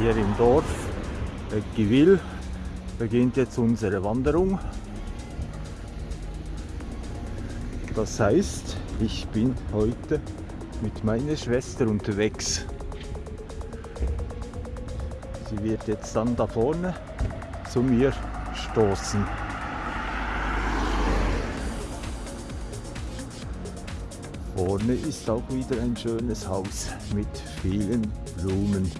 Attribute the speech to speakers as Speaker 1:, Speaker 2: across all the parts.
Speaker 1: Hier im Dorf Givil beginnt jetzt unsere Wanderung. Das heißt, ich bin heute mit meiner Schwester unterwegs. Sie wird jetzt dann da vorne zu mir stoßen. Vorne ist auch wieder ein schönes Haus mit vielen Blumen.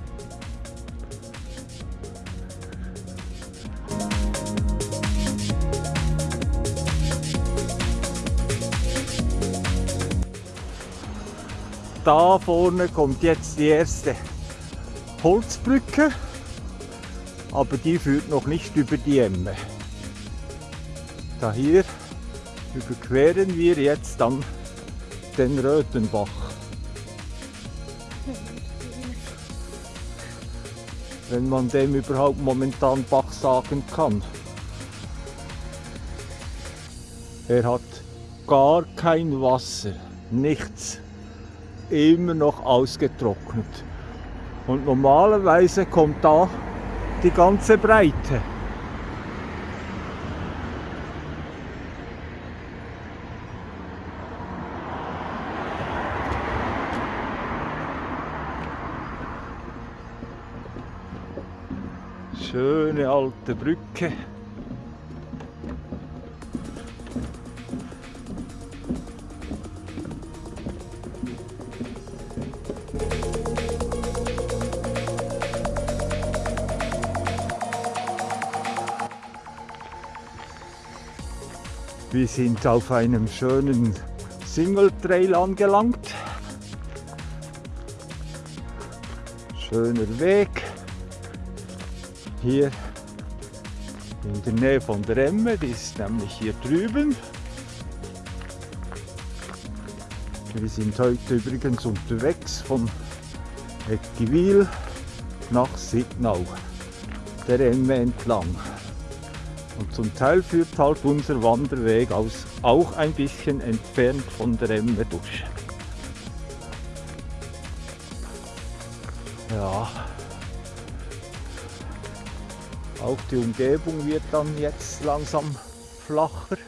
Speaker 1: Da vorne kommt jetzt die erste Holzbrücke, aber die führt noch nicht über die Emme. Da hier überqueren wir jetzt dann den Rötenbach. Wenn man dem überhaupt momentan Bach sagen kann. Er hat gar kein Wasser, nichts, immer noch ausgetrocknet. Und normalerweise kommt da die ganze Breite. Schöne alte Brücke. Wir sind auf einem schönen Single Trail angelangt. Schöner Weg. Hier in der Nähe von der Emme, die ist nämlich hier drüben. Wir sind heute übrigens unterwegs von Eckewil nach Signau, der Emme entlang. Und zum Teil führt halt unser Wanderweg aus, auch ein bisschen entfernt von der Emme durch. Ja, auch die Umgebung wird dann jetzt langsam flacher.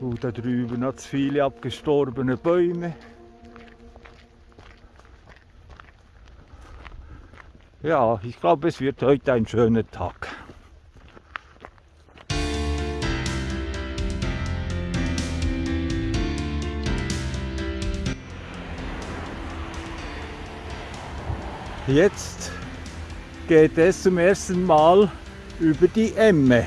Speaker 1: Uh, da drüben hat es viele abgestorbene Bäume. Ja, ich glaube, es wird heute ein schöner Tag. Jetzt geht es zum ersten Mal über die Emme.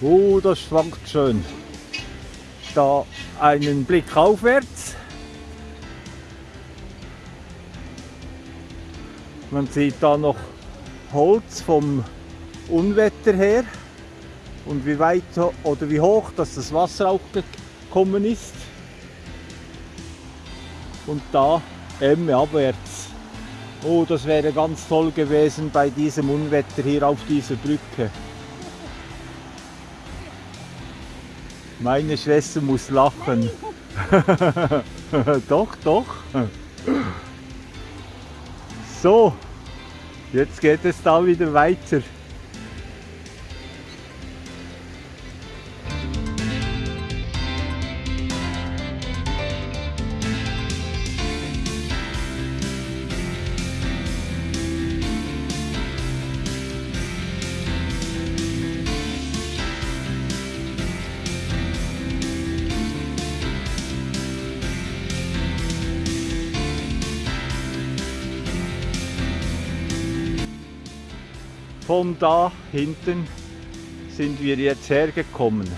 Speaker 1: Oh, das schwankt schön. Da einen Blick aufwärts. Man sieht da noch Holz vom Unwetter her und wie weit oder wie hoch dass das Wasser auch gekommen ist. Und da Emme abwärts. Oh, das wäre ganz toll gewesen bei diesem Unwetter hier auf dieser Brücke. Meine Schwester muss lachen. doch, doch. So, jetzt geht es da wieder weiter. Von da hinten sind wir jetzt hergekommen.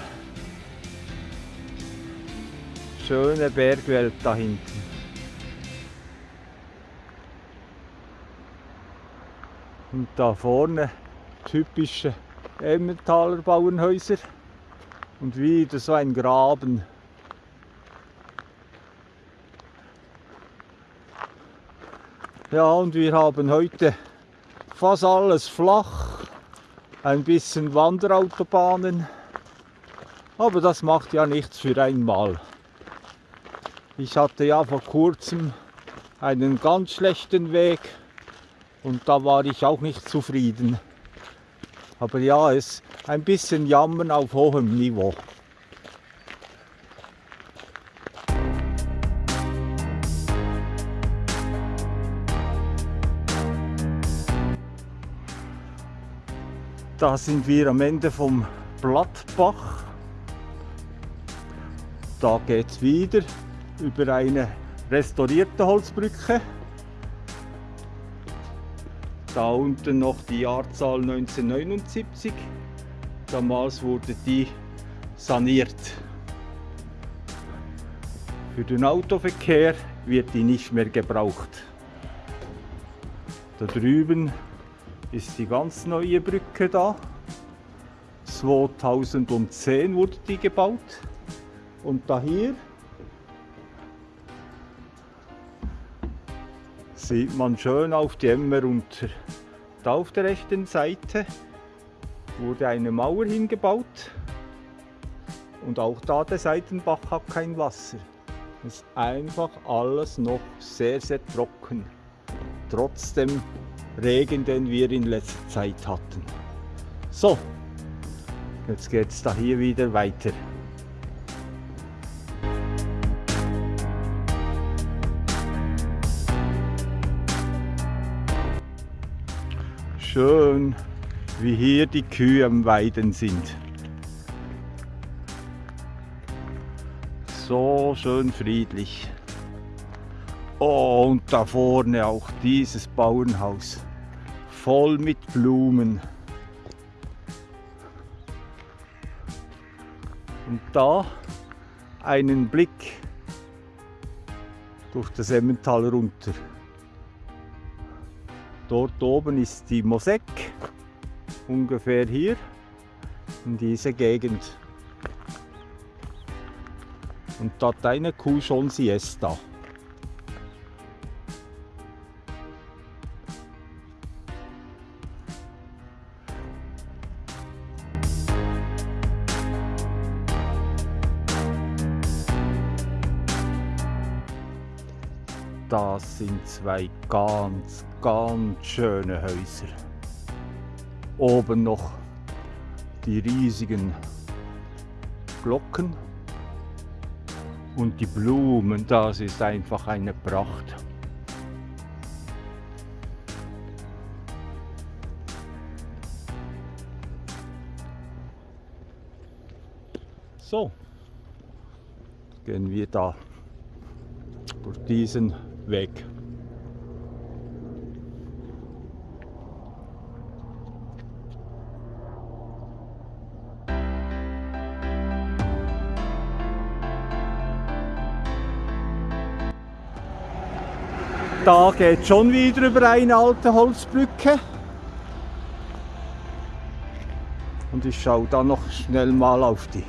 Speaker 1: Schöne Bergwelt da hinten. Und da vorne typische Emmentaler Bauernhäuser und wieder so ein Graben. Ja, und wir haben heute fast alles flach ein bisschen Wanderautobahnen. Aber das macht ja nichts für einmal. Ich hatte ja vor kurzem einen ganz schlechten Weg und da war ich auch nicht zufrieden. Aber ja, es ein bisschen Jammern auf hohem Niveau. Da sind wir am Ende vom Blattbach. Da geht es wieder über eine restaurierte Holzbrücke. Da unten noch die Jahrzahl 1979. Damals wurde die saniert. Für den Autoverkehr wird die nicht mehr gebraucht. Da drüben ist die ganz neue Brücke da. 2010 wurde die gebaut. Und da hier sieht man schön auf die Emmer unter. Da auf der rechten Seite wurde eine Mauer hingebaut. Und auch da der Seitenbach hat kein Wasser. Es ist einfach alles noch sehr, sehr trocken. Trotzdem Regen, den wir in letzter Zeit hatten. So, jetzt geht es da hier wieder weiter. Schön, wie hier die Kühe am Weiden sind. So schön friedlich. Oh, und da vorne auch dieses Bauernhaus. Voll mit Blumen. Und da einen Blick durch das Emmental runter. Dort oben ist die Mosek, ungefähr hier in dieser Gegend. Und da hat eine Kuh schon Siesta. Das sind zwei ganz, ganz schöne Häuser. Oben noch die riesigen Glocken und die Blumen, das ist einfach eine Pracht. So, gehen wir da durch diesen weg. Da geht schon wieder über eine alte Holzbrücke. Und ich schaue da noch schnell mal auf die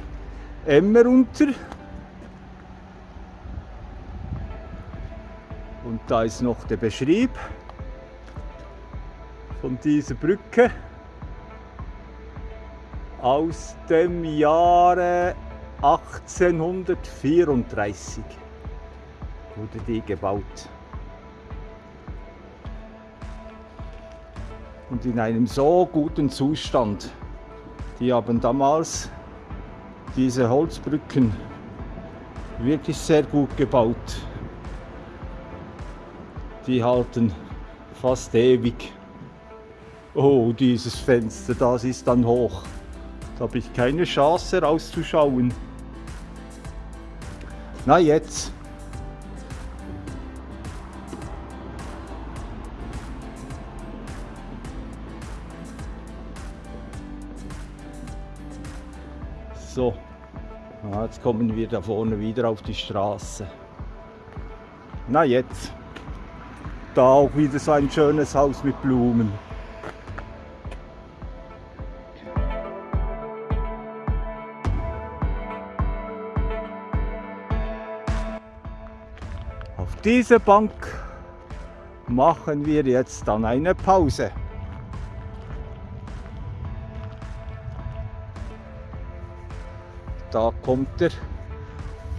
Speaker 1: Emmer runter. Da ist noch der Beschrieb von dieser Brücke aus dem Jahre 1834 wurde die gebaut. Und in einem so guten Zustand. Die haben damals diese Holzbrücken wirklich sehr gut gebaut die halten fast ewig. Oh, dieses Fenster, das ist dann hoch. Da habe ich keine Chance rauszuschauen. Na jetzt. So, jetzt kommen wir da vorne wieder auf die Straße. Na jetzt da auch wieder so ein schönes Haus mit Blumen. Auf dieser Bank machen wir jetzt dann eine Pause. Da kommt der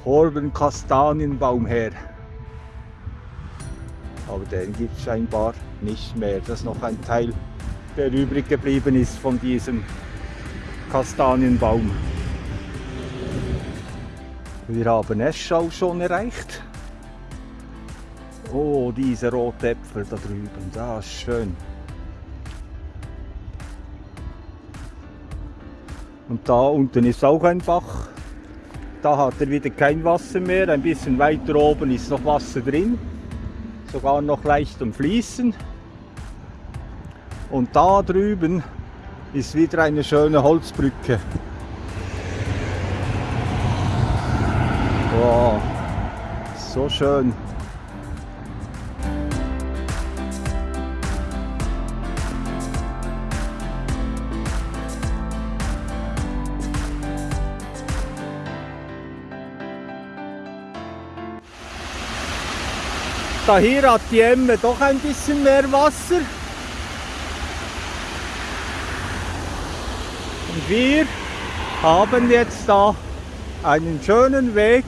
Speaker 1: Horbenkastanienbaum her. Aber den gibt es scheinbar nicht mehr. Das ist noch ein Teil, der übrig geblieben ist von diesem Kastanienbaum. Wir haben Eschau schon erreicht. Oh, diese rote Äpfel da drüben, das ist schön. Und da unten ist auch ein Bach. Da hat er wieder kein Wasser mehr. Ein bisschen weiter oben ist noch Wasser drin. Sogar noch leicht am Fließen. Und da drüben ist wieder eine schöne Holzbrücke. Wow, so schön. Da hier hat die Emme doch ein bisschen mehr Wasser. Und wir haben jetzt da einen schönen Weg.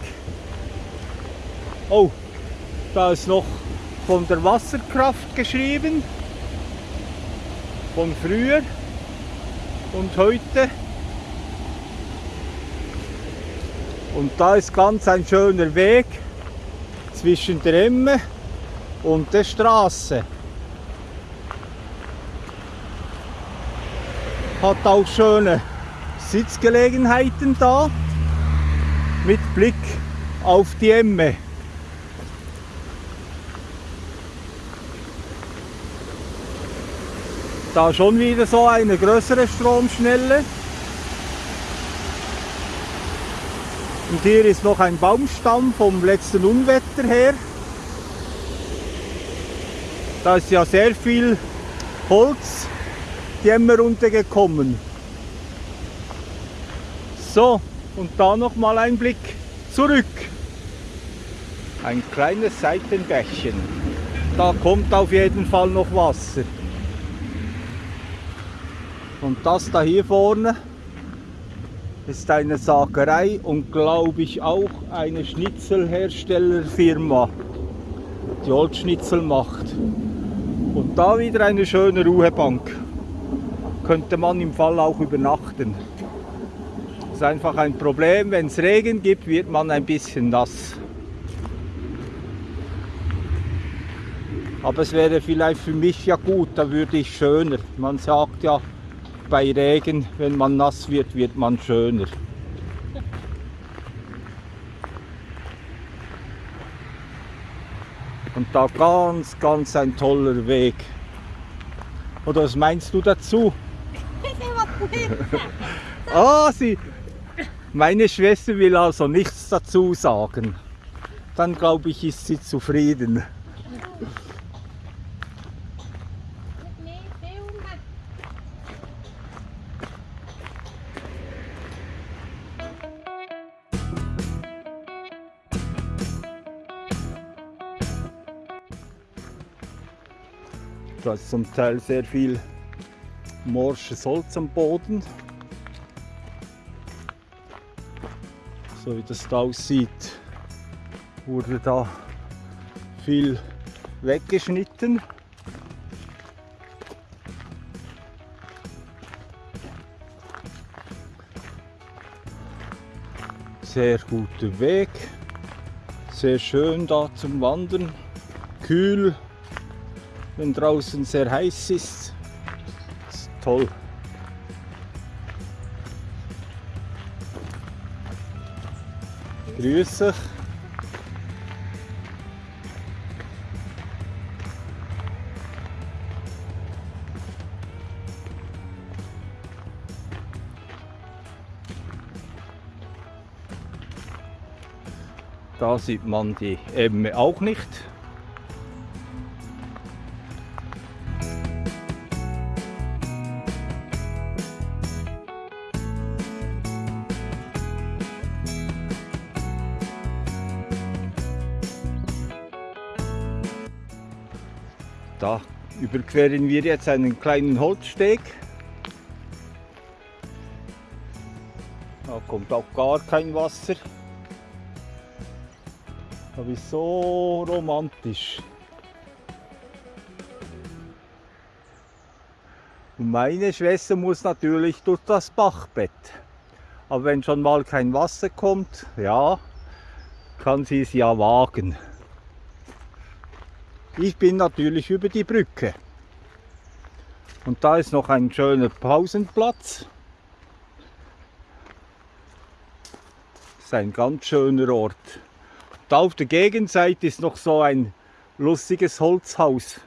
Speaker 1: Oh, da ist noch von der Wasserkraft geschrieben. Von früher und heute. Und da ist ganz ein schöner Weg zwischen der Emme und der Straße. Hat auch schöne Sitzgelegenheiten da mit Blick auf die Emme. Da schon wieder so eine größere Stromschnelle. Und hier ist noch ein Baumstamm vom letzten Unwetter her. Da ist ja sehr viel Holz die Emmer runtergekommen. So, und da noch mal ein Blick zurück. Ein kleines Seitenbächchen. Da kommt auf jeden Fall noch Wasser. Und das da hier vorne ist eine Sagerei und glaube ich auch eine Schnitzelherstellerfirma, die Holzschnitzel macht. Und da wieder eine schöne Ruhebank. Könnte man im Fall auch übernachten. Das ist einfach ein Problem, wenn es Regen gibt, wird man ein bisschen nass. Aber es wäre vielleicht für mich ja gut, da würde ich schöner. Man sagt ja, bei Regen, wenn man nass wird, wird man schöner. Und da ganz, ganz ein toller Weg. Oder was meinst du dazu? ah, sie. Meine Schwester will also nichts dazu sagen. Dann glaube ich, ist sie zufrieden. Da ist zum Teil sehr viel morsches Holz am Boden. So wie das da aussieht, wurde da viel weggeschnitten. Sehr guter Weg, sehr schön da zum Wandern, kühl wenn draußen sehr heiß ist. Ist toll. Grüß euch. Da sieht man die Emme auch nicht. Da überqueren wir jetzt einen kleinen Holzsteg. Da kommt auch gar kein Wasser. Aber ist so romantisch. Und meine Schwester muss natürlich durch das Bachbett. Aber wenn schon mal kein Wasser kommt, ja, kann sie es ja wagen. Ich bin natürlich über die Brücke. Und da ist noch ein schöner Pausenplatz. Das ist ein ganz schöner Ort. Da auf der Gegenseite ist noch so ein lustiges Holzhaus.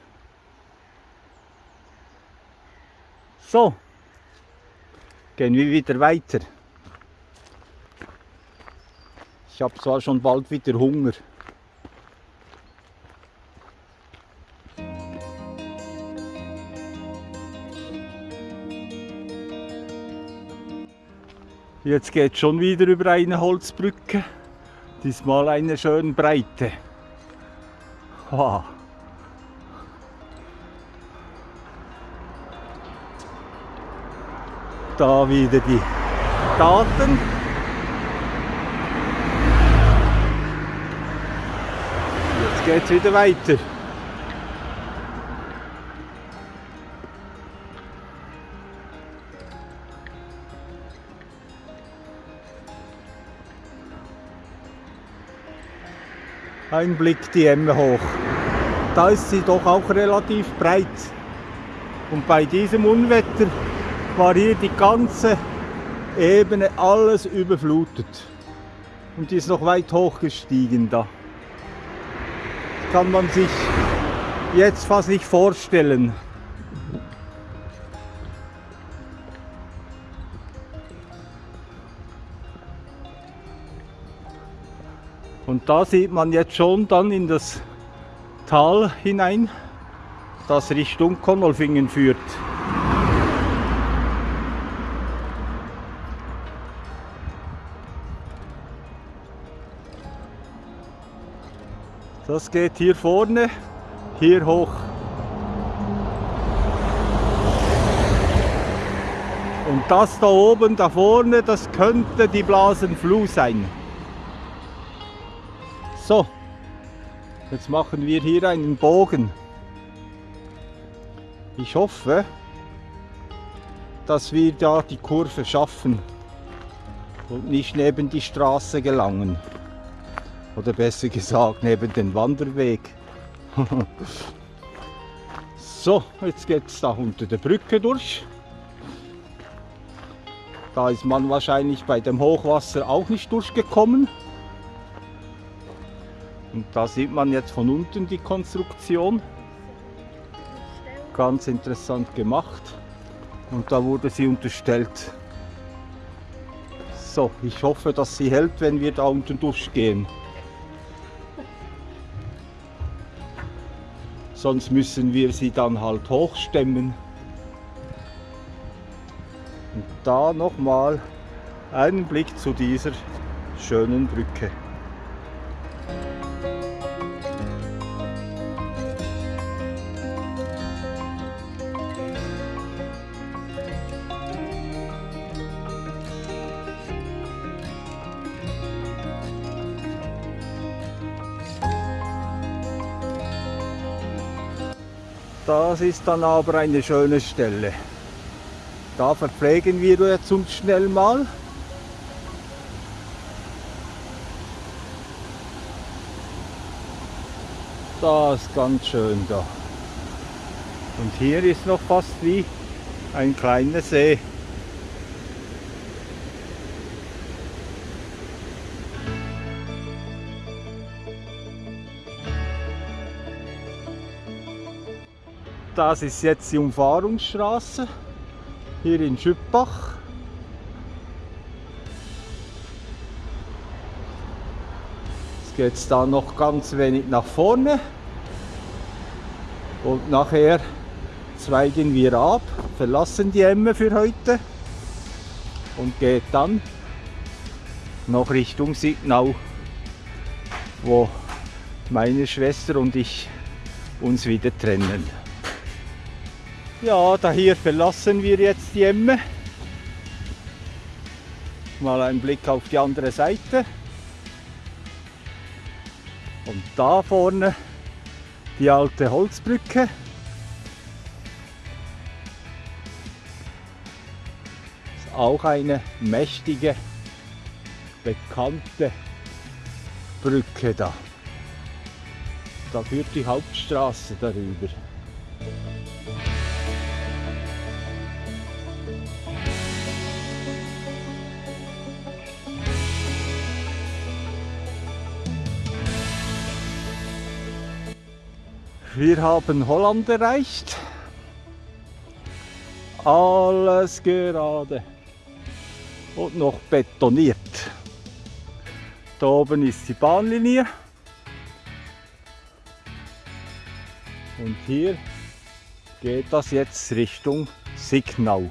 Speaker 1: So, gehen wir wieder weiter. Ich habe zwar schon bald wieder Hunger. Jetzt geht schon wieder über eine Holzbrücke. Diesmal eine schön breite. Wow. Da wieder die Daten. Jetzt geht es wieder weiter. Ein Blick die Emme hoch. Da ist sie doch auch relativ breit. Und bei diesem Unwetter war hier die ganze Ebene alles überflutet. Und die ist noch weit hoch gestiegen da. Kann man sich jetzt fast nicht vorstellen. Und da sieht man jetzt schon dann in das Tal hinein, das Richtung Konolfingen führt. Das geht hier vorne, hier hoch. Und das da oben, da vorne, das könnte die Blasenfluh sein. So, jetzt machen wir hier einen Bogen. Ich hoffe, dass wir da die Kurve schaffen und nicht neben die Straße gelangen. Oder besser gesagt, neben den Wanderweg. so, jetzt geht es da unter der Brücke durch. Da ist man wahrscheinlich bei dem Hochwasser auch nicht durchgekommen. Und da sieht man jetzt von unten die Konstruktion. Ganz interessant gemacht. Und da wurde sie unterstellt. So, ich hoffe, dass sie hält, wenn wir da unten durchgehen. Sonst müssen wir sie dann halt hochstemmen. Und da nochmal einen Blick zu dieser schönen Brücke. Das ist dann aber eine schöne Stelle. Da verpflegen wir jetzt uns schnell mal. Das ist ganz schön da. Und hier ist noch fast wie ein kleiner See. Das ist jetzt die Umfahrungsstraße hier in Schüppach. Jetzt geht es da noch ganz wenig nach vorne und nachher zweigen wir ab, verlassen die Emme für heute und geht dann noch Richtung Signau, wo meine Schwester und ich uns wieder trennen. Ja, da hier verlassen wir jetzt die Emme mal einen Blick auf die andere Seite. Und da vorne die alte Holzbrücke. Ist auch eine mächtige, bekannte Brücke da. Da führt die Hauptstraße darüber. Wir haben Holland erreicht. Alles gerade und noch betoniert. Da oben ist die Bahnlinie. Und hier geht das jetzt Richtung Signau.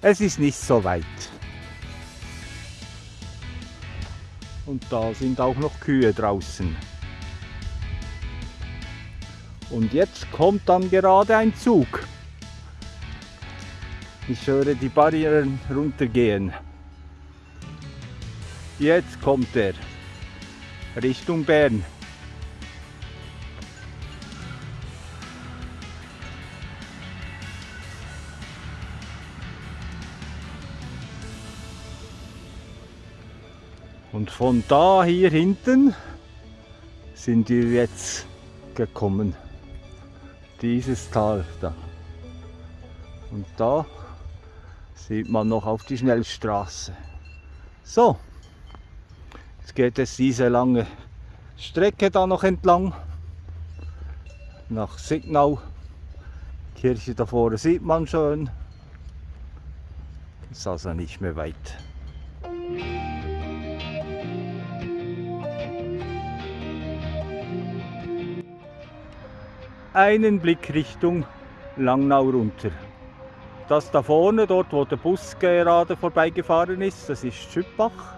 Speaker 1: Es ist nicht so weit. Und da sind auch noch Kühe draußen. Und jetzt kommt dann gerade ein Zug. Ich höre die Barrieren runtergehen. Jetzt kommt er Richtung Bern. Und von da hier hinten sind wir jetzt gekommen dieses Tal da. Und da sieht man noch auf die Schnellstraße. So, jetzt geht es diese lange Strecke da noch entlang nach Signau. Kirche da vorne sieht man schon. Ist also nicht mehr weit. Einen Blick Richtung Langnau runter. Das da vorne, dort wo der Bus gerade vorbeigefahren ist, das ist Schüppach.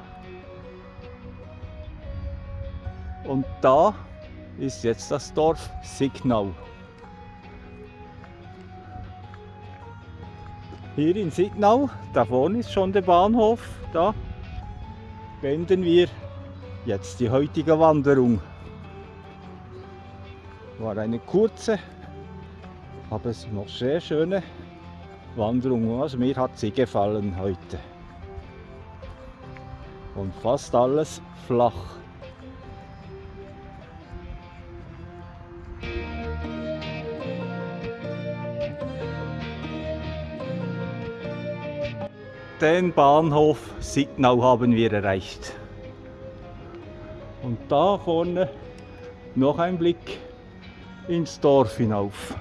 Speaker 1: Und da ist jetzt das Dorf Signau. Hier in Signau, da vorne ist schon der Bahnhof, da wenden wir jetzt die heutige Wanderung. War eine kurze, aber es noch sehr schöne Wanderung. Also mir hat sie gefallen heute. Und fast alles flach. Den Bahnhof Signau haben wir erreicht. Und da vorne noch ein Blick ins Dorf hinauf.